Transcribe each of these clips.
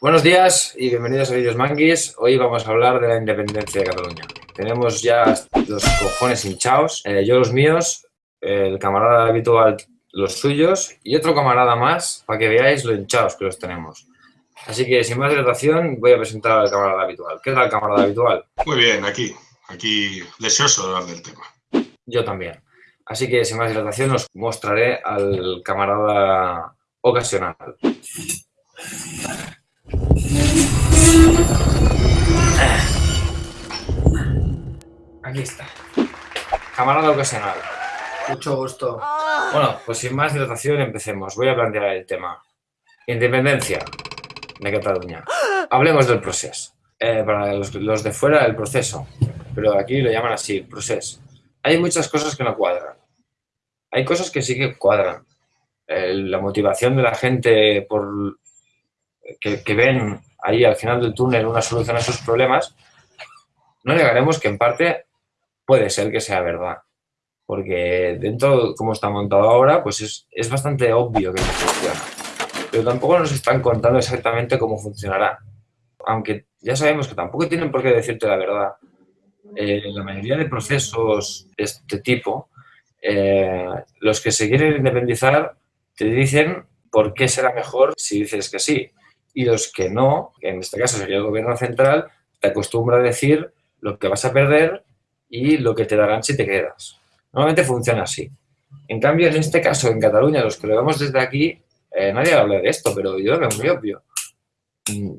Buenos días y bienvenidos a Vídeos Manguis. Hoy vamos a hablar de la independencia de Cataluña. Tenemos ya los cojones hinchados, eh, yo los míos, el camarada habitual los suyos y otro camarada más para que veáis lo hinchados que los tenemos. Así que sin más dilatación voy a presentar al camarada habitual. ¿Qué tal camarada habitual? Muy bien, aquí, aquí deseoso de hablar del tema. Yo también. Así que sin más dilatación os mostraré al camarada ocasional. Aquí está. Camarada ocasional. Mucho gusto. Bueno, pues sin más dilatación empecemos. Voy a plantear el tema. Independencia de Cataluña. Hablemos del proceso. Eh, para los, los, de fuera, el proceso. Pero aquí lo llaman así, proceso. Hay muchas cosas que no cuadran. Hay cosas que sí que cuadran. Eh, la motivación de la gente por que, ven ahí al final del túnel una solución a sus problemas, no negaremos que en parte puede ser que sea verdad. Porque dentro, como está montado ahora, pues es, es bastante obvio que no funciona. Pero tampoco nos están contando exactamente cómo funcionará. Aunque ya sabemos que tampoco tienen por qué decirte la verdad. Eh, la mayoría de procesos de este tipo, eh, los que se quieren independizar te dicen por qué será mejor si dices que sí. Y los que no, en este caso sería el gobierno central, te acostumbra a decir lo que vas a perder y lo que te darán si te quedas. Normalmente funciona así. En cambio, en este caso, en Cataluña, los que lo vemos desde aquí, eh, nadie habla de esto, pero yo lo veo muy obvio. Mm,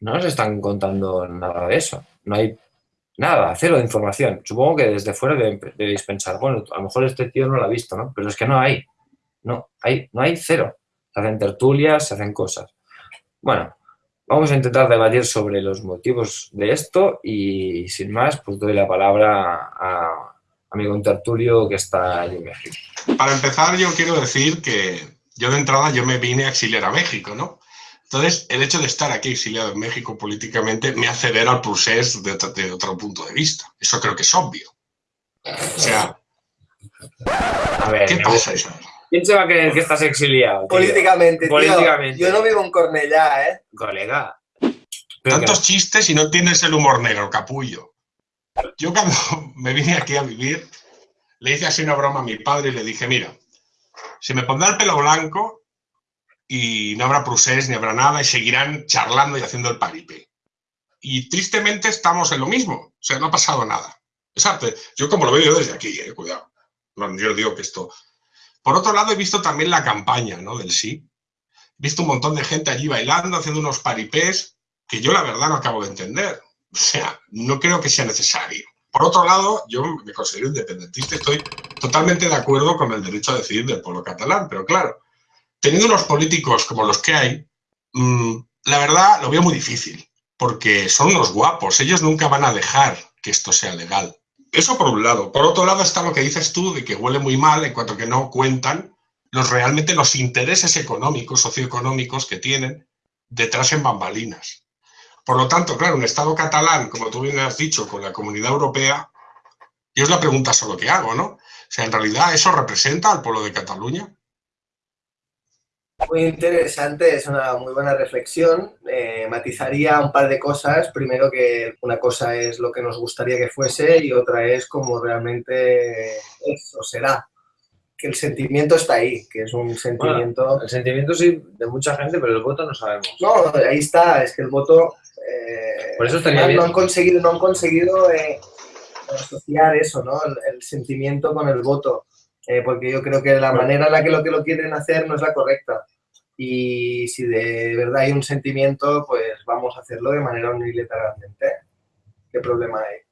no nos están contando nada de eso. No hay nada, cero de información. Supongo que desde fuera debéis pensar, bueno, a lo mejor este tío no lo ha visto, ¿no? Pero es que no hay. No, hay, no hay cero. Se hacen tertulias, se hacen cosas. Bueno, vamos a intentar debatir sobre los motivos de esto y sin más, pues doy la palabra a, a mi contertulio que está allí en México. Para empezar, yo quiero decir que yo de entrada yo me vine a exiliar a México, ¿no? Entonces, el hecho de estar aquí exiliado en México políticamente me hace ver al procés de, de, otro punto de vista. Eso creo que es obvio. O sea, a ver, ¿qué pasa, Isabel? ¿Quién se va a creer que estás exiliado? Tío? Políticamente, tío. Políticamente. Yo no vivo en Cornellá, ¿eh? Colega. Tantos que... chistes y no tienes el humor negro, capullo. Yo cuando me vine aquí a vivir, le hice así una broma a mi padre y le dije, mira, se me pondrá el pelo blanco y no habrá procés ni habrá nada y seguirán charlando y haciendo el paripé. Y tristemente estamos en lo mismo, o sea, no ha pasado nada. Exacto, yo como lo veo yo desde aquí, eh, cuidado. No, yo digo que esto por otro lado, he visto también la campaña ¿no? del sí. He visto un montón de gente allí bailando, haciendo unos paripés que yo la verdad no acabo de entender. O sea, no creo que sea necesario. Por otro lado, yo me considero independentista, estoy totalmente de acuerdo con el derecho a decidir del pueblo catalán, pero claro, teniendo unos políticos como los que hay, mmm, la verdad lo veo muy difícil, porque son unos guapos, ellos nunca van a dejar que esto sea legal. Eso por un lado. Por otro lado está lo que dices tú de que huele muy mal en cuanto que no cuentan los realmente los intereses económicos, socioeconómicos que tienen detrás en bambalinas. Por lo tanto, claro, un Estado catalán, como tú bien has dicho, con la Comunidad Europea, yo es la pregunta solo que hago, ¿no? O sea, en realidad, ¿eso representa al pueblo de Cataluña? Muy interesante, es una muy buena reflexión. Eh, matizaría un par de cosas. Primero que una cosa es lo que nos gustaría que fuese y otra es como realmente es o será. Que el sentimiento está ahí, que es un sentimiento... Bueno, el sentimiento sí de mucha gente, pero el voto no sabemos. No, ahí está, es que el voto... Eh, Por eso estaría bien. no han conseguido, no han conseguido eh, asociar eso, ¿no? El, el sentimiento con el voto. Eh, porque yo creo que la manera en la que lo que lo quieren hacer no es la correcta. Y si de verdad hay un sentimiento, pues vamos a hacerlo de manera unilateralmente. ¿Qué problema hay?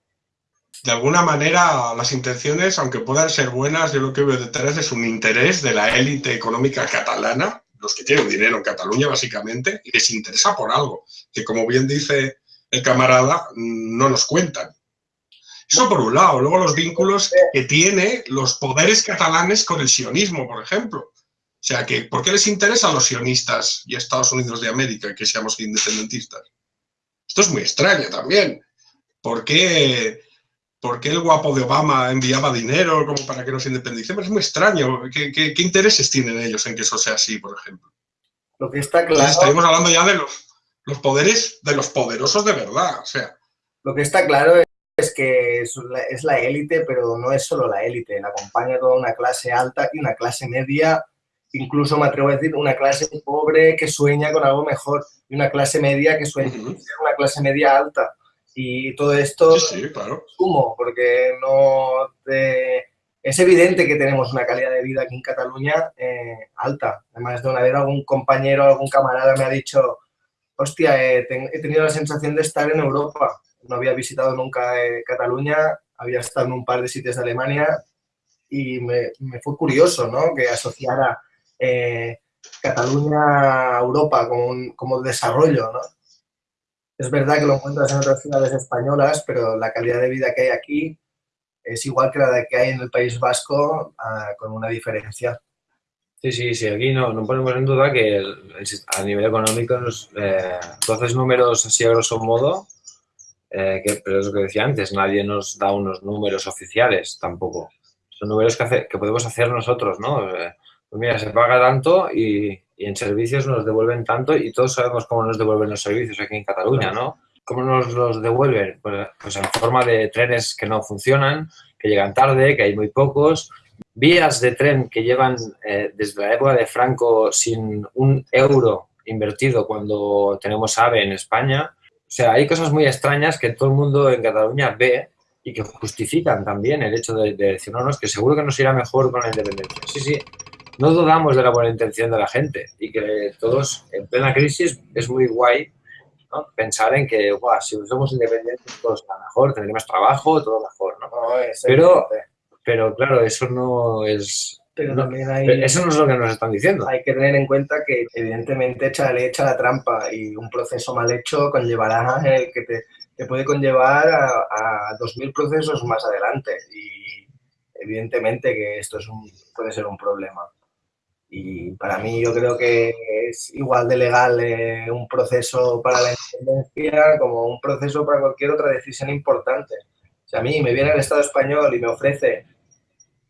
De alguna manera, las intenciones, aunque puedan ser buenas, yo lo que veo detrás es un interés de la élite económica catalana, los que tienen dinero en Cataluña, básicamente, y les interesa por algo, que como bien dice el camarada, no nos cuentan. Eso por un lado. Luego los vínculos que tiene los poderes catalanes con el sionismo, por ejemplo. O sea, que ¿por qué les interesa a los sionistas y a Estados Unidos de América que seamos independentistas? Esto es muy extraño también. ¿Por qué, ¿Por qué el guapo de Obama enviaba dinero como para que nos independicemos? Es muy extraño. ¿Qué, qué, qué intereses tienen ellos en que eso sea así, por ejemplo? Lo que está claro... Entonces, estaríamos hablando ya de los, los poderes de los poderosos de verdad, o sea. Lo que está claro es que es la élite, pero no es solo la élite, la acompaña toda una clase alta y una clase media, incluso me atrevo a decir una clase pobre que sueña con algo mejor y una clase media que sueña con ser una clase media alta. Y todo esto sí, sí, claro. sumo, porque no es evidente que tenemos una calidad de vida aquí en Cataluña eh, alta. Además de una vez algún compañero, algún camarada me ha dicho, hostia, he tenido la sensación de estar en Europa no había visitado nunca eh, Cataluña, había estado en un par de sitios de Alemania y me, fue curioso ¿no? que asociara eh, Cataluña a Europa como, como desarrollo. ¿no? Es verdad que lo encuentras en otras ciudades españolas, pero la calidad de vida que hay aquí es igual que la que hay en el País Vasco, ah, con una diferencia. Sí, sí, sí, aquí no, no ponemos en duda que a nivel económico, nos, eh, entonces números así a grosso modo, eh, que, pero es lo que decía antes, nadie nos da unos números oficiales tampoco. Son números que, que podemos hacer nosotros, ¿no? Eh, pues mira, se paga tanto y, y, en servicios nos devuelven tanto y todos sabemos cómo nos devuelven los servicios aquí en Cataluña, ¿no? ¿Cómo nos los devuelven? Pues, pues en forma de trenes que no funcionan, que llegan tarde, que hay muy pocos, vías de tren que llevan eh, desde la época de Franco sin un euro invertido cuando tenemos AVE en España, o sea, hay cosas muy extrañas que todo el mundo en Cataluña ve y que justifican también el hecho de, decir, no, no, es que seguro que nos irá mejor con la independencia. Sí, sí, no dudamos de la buena intención de la gente y que todos, en plena crisis, es muy guay ¿no? pensar en que, Buah, si somos independientes todo está mejor, tendremos trabajo, todo mejor, ¿no? pero, pero claro, eso no es pero también hay... Eso no es lo que nos están diciendo. Hay que tener en cuenta que, evidentemente, echa, le echa la trampa y un proceso mal hecho conllevará el que te, puede conllevar a, a 2.000 procesos más adelante. Y evidentemente que esto es un, puede ser un problema. Y para mí yo creo que es igual de legal eh, un proceso para la independencia como un proceso para cualquier otra decisión importante. Si a mí me viene el Estado español y me ofrece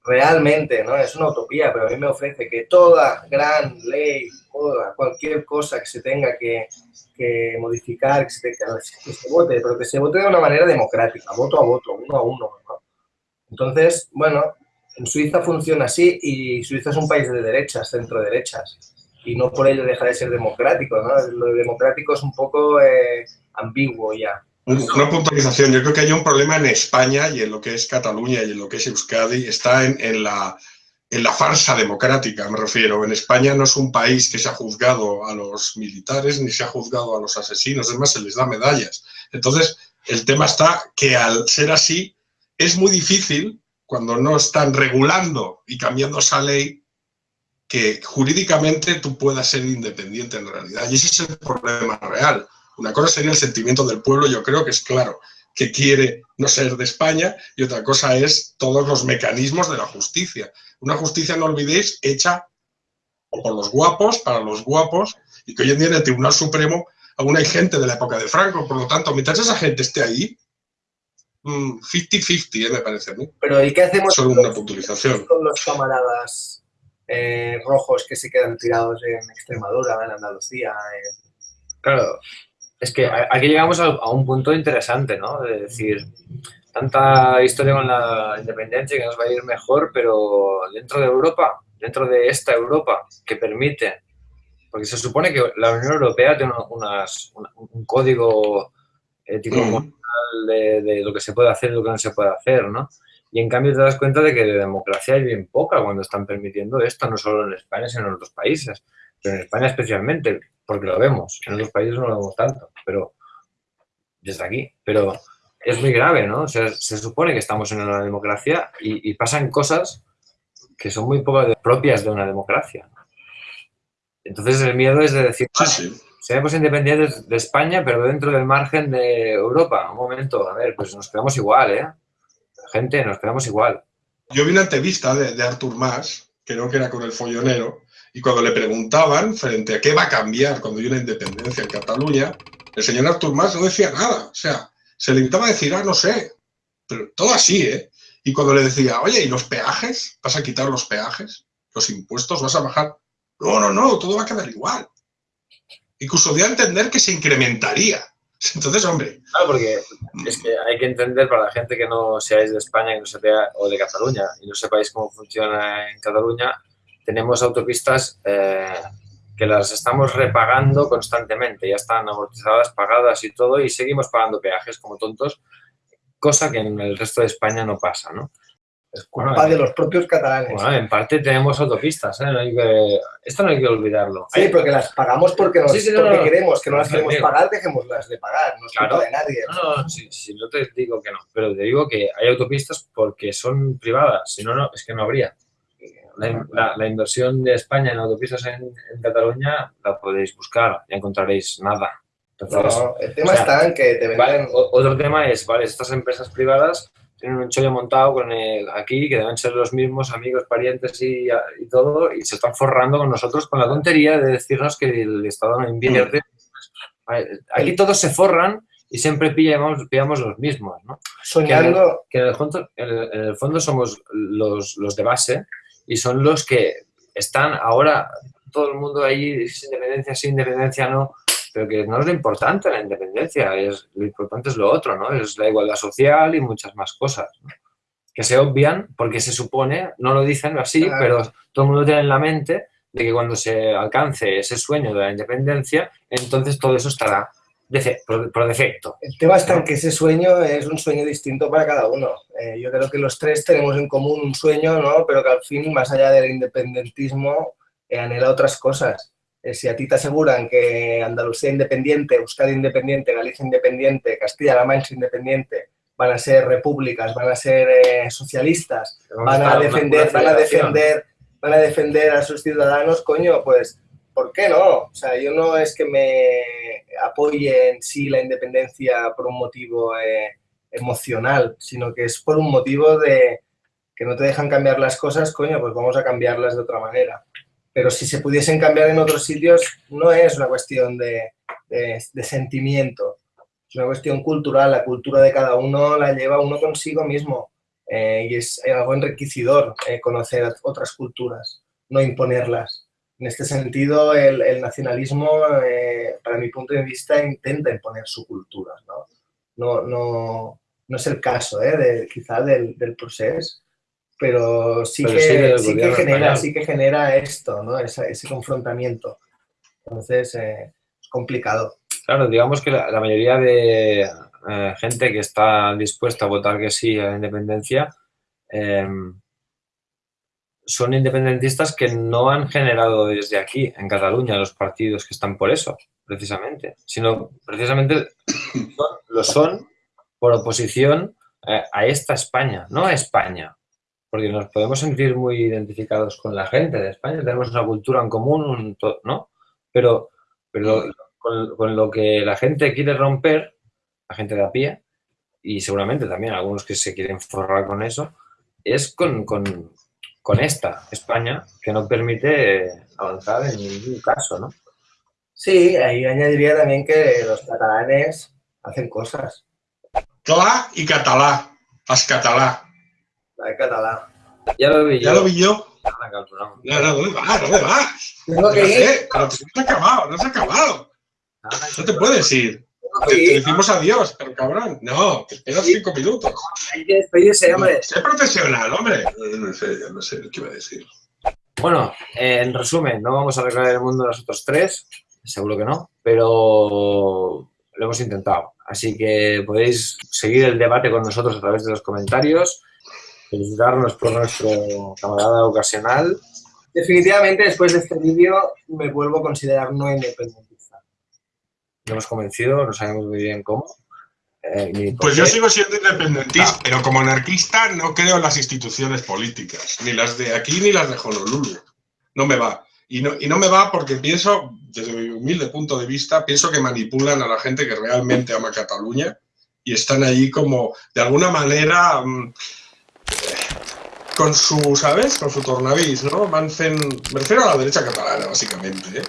realmente, ¿no? Es una utopía, pero a mí me ofrece que toda gran ley, toda, cualquier cosa que se tenga que, modificar, que se, vote, pero que se vote de una manera democrática, voto a voto, uno a uno, Entonces, bueno, en Suiza funciona así y Suiza es un país de derechas, centro-derechas, y no por ello deja de ser democrático, ¿no? Lo democrático es un poco eh, ambiguo ya. Una puntualización. Yo creo que hay un problema en España y en lo que es Cataluña y en lo que es Euskadi. Está en, la, en la farsa democrática, me refiero. En España no es un país que se ha juzgado a los militares ni se ha juzgado a los asesinos. Es más, se les da medallas. Entonces, el tema está que al ser así, es muy difícil, cuando no están regulando y cambiando esa ley, que jurídicamente tú puedas ser independiente en realidad. Y ese es el problema real. Una cosa sería el sentimiento del pueblo, yo creo que es claro, que quiere no ser de España, y otra cosa es todos los mecanismos de la justicia. Una justicia, no olvidéis, hecha por los guapos, para los guapos, y que hoy en día en el Tribunal Supremo aún hay gente de la época de Franco, por lo tanto, mientras esa gente esté ahí, 50-50, ¿eh? me parece a mí. Pero ¿y qué hacemos Solo una puntualización. con los camaradas eh, rojos que se quedan tirados en Extremadura, en Andalucía? Claro, es que aquí llegamos a, un punto interesante, ¿no? De decir, tanta historia con la independencia que nos va a ir mejor, pero dentro de Europa, dentro de esta Europa que permite, porque se supone que la Unión Europea tiene unas, un, código ético moral de, lo que se puede hacer y lo que no se puede hacer, ¿no? Y en cambio te das cuenta de que de democracia hay bien poca cuando están permitiendo esto, no solo en España, sino en otros países, pero en España especialmente porque lo vemos. En otros países no lo vemos tanto, pero desde aquí. Pero es muy grave, ¿no? O sea, se supone que estamos en una democracia y, pasan cosas que son muy poco propias de una democracia. Entonces el miedo es de decir, sí, seremos independientes de España, pero dentro del margen de Europa. Un momento, a ver, pues nos quedamos igual, ¿eh? Gente, nos quedamos igual. Yo vi una entrevista de, de Artur Mas, creo que era con el follonero, y cuando le preguntaban frente a qué va a cambiar cuando hay una independencia en Cataluña, el señor Artur Mas no decía nada. O sea, se limitaba a decir, ah, no sé. Pero todo así, ¿eh? Y cuando le decía, oye, ¿y los peajes? ¿Vas a quitar los peajes? ¿Los impuestos? ¿Vas a bajar? No, no, no, todo va a quedar igual. Incluso a entender que se incrementaría. Entonces, hombre. Claro, porque es que hay que entender para la gente que no seáis de España que no sepáis, o de Cataluña y no sepáis cómo funciona en Cataluña, tenemos autopistas eh, que las estamos repagando constantemente. Ya están amortizadas, pagadas y todo, y seguimos pagando peajes como tontos, cosa que en el resto de España no pasa, ¿no? Es culpa de los propios catalanes. Bueno, en parte tenemos autopistas, ¿eh? no hay que, esto no hay que olvidarlo. Sí, porque las pagamos porque, nos, porque queremos, que no las queremos pagar, dejémoslas de pagar, no es culpa de nadie. No, no, si, no te digo que no, pero te digo que hay autopistas porque son privadas, si no, no es que no habría. La, la, inversión de España en autopistas en, Cataluña la podéis buscar y encontraréis nada. no, el tema está en que te venden... otro tema es, vale, estas empresas privadas tienen un chollo montado con aquí, que deben ser los mismos amigos, parientes y, todo, y se están forrando con nosotros con la tontería de decirnos que el Estado no invierte. Aquí todos se forran y siempre pillamos, pillamos los mismos, ¿no? Soñando... Que, en, el, fondo, en, el, fondo, somos los, los de base y son los que están ahora, todo el mundo ahí, sin independencia, sin independencia, no, pero que no es lo importante la independencia, es, lo importante es lo otro, ¿no? Es la igualdad social y muchas más cosas, que se obvian porque se supone, no lo dicen así, pero todo el mundo tiene en la mente de que cuando se alcance ese sueño de la independencia, entonces todo eso estará por, defecto. El tema está en que ese sueño es un sueño distinto para cada uno. Eh, yo creo que los tres tenemos en común un sueño, ¿no? pero que al fin, más allá del independentismo, eh, anhela otras cosas. Eh, si a ti te aseguran que Andalucía independiente, Euskadi independiente, Galicia independiente, Castilla-La Mancha independiente, van a ser repúblicas, van a ser eh, socialistas, van a defender, van a defender, van a defender a sus ciudadanos, coño, pues, ¿por qué no? O sea, yo no es que me apoye en sí la independencia por un motivo eh, emocional, sino que es por un motivo de que no te dejan cambiar las cosas, coño, pues vamos a cambiarlas de otra manera pero si se pudiesen cambiar en otros sitios, no es una cuestión de, sentimiento, es una cuestión cultural, la cultura de cada uno la lleva uno consigo mismo eh, y es algo enriquecedor eh, conocer otras culturas, no imponerlas. En este sentido, el, nacionalismo, eh, para mi punto de vista, intenta imponer su cultura. No, no, no, no es el caso, de, quizá del, del proceso, pero sí, que, sí, que, genera, sí que genera esto, ¿no? ese confrontamiento. Entonces, eh, es complicado. Claro, digamos que la, mayoría de eh, gente que está dispuesta a votar que sí a la independencia em, son independentistas que no han generado desde aquí, en Cataluña, los partidos que están por eso, precisamente, sino precisamente lo son por oposición eh, a esta España, no a España, porque nos podemos sentir muy identificados con la gente de España, tenemos una cultura en común, ¿no? Pero, pero con, lo que la gente quiere romper, la gente de a pie, y seguramente también algunos que se quieren forrar con eso, es con, esta España que no permite avanzar en ningún caso, ¿no? Sí, ahí añadiría también que los catalanes hacen cosas. Cla y catalá, as catalá la catalá. Ya lo vi yo. Ya lo vi yo. Ya, no, ¿dónde vas? ¿Dónde vas? Tengo que ir. pero no se ha acabado, no se ha acabado. No te puedes ir. Te, te, decimos adiós, pero cabrón. No, te esperas cinco minutos. Hay que despedirse, hombre. Sé profesional, hombre. No sé, no sé qué iba a decir. Bueno, en resumen, no vamos a arreglar el mundo nosotros tres, seguro que no, pero lo hemos intentado. Así que podéis seguir el debate con nosotros a través de los comentarios felicitarnos por nuestro camarada ocasional. Definitivamente, después de este vídeo, me vuelvo a considerar no independentista. Hemos convencido, no sabemos muy bien cómo. Eh, pues yo sigo siendo independentista, pero como anarquista no creo en las instituciones políticas, ni las de aquí ni las de Honolulu. No me va. Y no, y no me va porque pienso, desde mi humilde punto de vista, pienso que manipulan a la gente que realmente ama Cataluña y están allí como, de alguna manera, mm, con su, ¿sabes? Con su tornavís, ¿no? Mancen, me refiero a la derecha catalana, básicamente, ¿eh?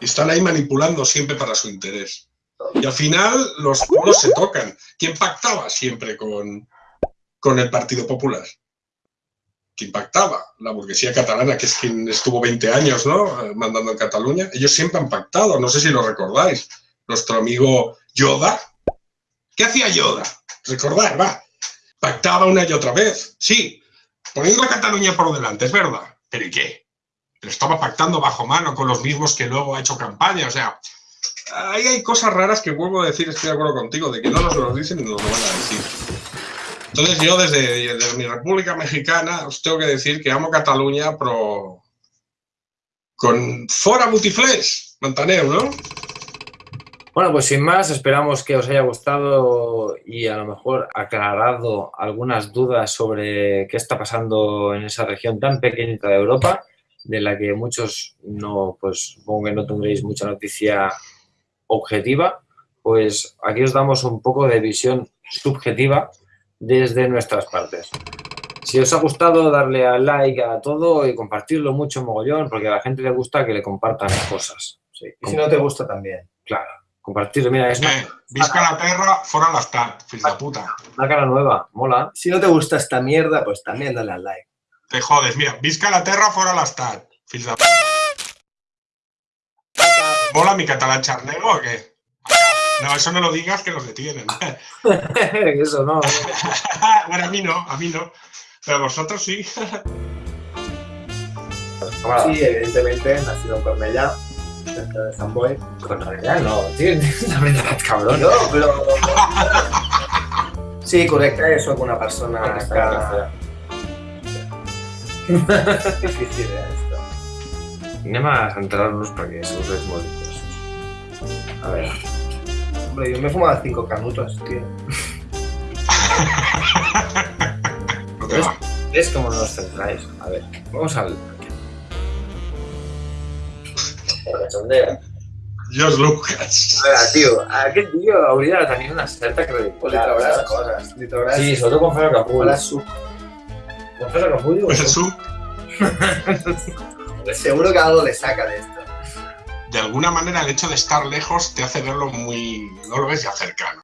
Y están ahí manipulando siempre para su interés. Y al final los pueblos se tocan. ¿Quién pactaba siempre con, con el Partido Popular? que impactaba. La burguesía catalana, que es quien estuvo 20 años ¿no? Eh, mandando en Cataluña, ellos siempre han pactado, no sé si lo recordáis. Nuestro amigo Yoda. ¿Qué hacía Yoda? Recordar, va. Pactaba una y otra vez. Sí, poniendo a Cataluña por delante, es verdad. ¿Pero y qué? Pero estaba pactando bajo mano con los mismos que luego ha hecho campaña. O sea, ahí hay cosas raras que vuelvo a decir, estoy de acuerdo contigo, de que no nos lo dicen y nos lo van a decir. Entonces yo desde, mi República Mexicana os tengo que decir que amo Cataluña pero con fora butiflés, Montaneo, ¿no? Bueno, pues sin más, esperamos que os haya gustado y a lo mejor aclarado algunas dudas sobre qué está pasando en esa región tan pequeñita de Europa, de la que muchos no, pues supongo que no tendréis mucha noticia objetiva, pues aquí os damos un poco de visión subjetiva desde nuestras partes. Si os ha gustado, darle a like a todo y compartirlo mucho mogollón, porque a la gente le gusta que le compartan cosas. y si no te gusta también. Claro, compartirlo. Mira, es... Eh, visca la perra, fuera l'estat, fills de puta. Una cara nueva, mola. Si no te gusta esta mierda, pues también dale al like. Te jodes, mira, visca la terra, fuera l'estat, fills de. ¿Mola mi catalán charnego o qué? No, eso no lo digas que los detienen. eso no. bueno, a mí no, a mí no. Pero vosotros sí. sí, evidentemente, nacido en Cornellá, cerca de San Boy. Cornellá no, tío, la verdad, cabrón. No, pero... Sí, correcte, soc una persona que... Difícil, esto. Anem a centrar-nos perquè segur que és molt difícil. A veure, yo me fumaba cinco canutos, tío. ¿Ves cómo nos centráis? A ver, vamos al... Cachondeo. Dios Lucas. A veure, tio, aquest vídeo hauria de tenir una certa credibilitat. Li trauràs coses. Li trauràs... Sí, sobretot quan fas el capullo. Suc. Quan fas el capullo... El suc. Seguro que algo le saca de esto de alguna manera el hecho de estar lejos te hace verlo muy, no lo ves ya cercano.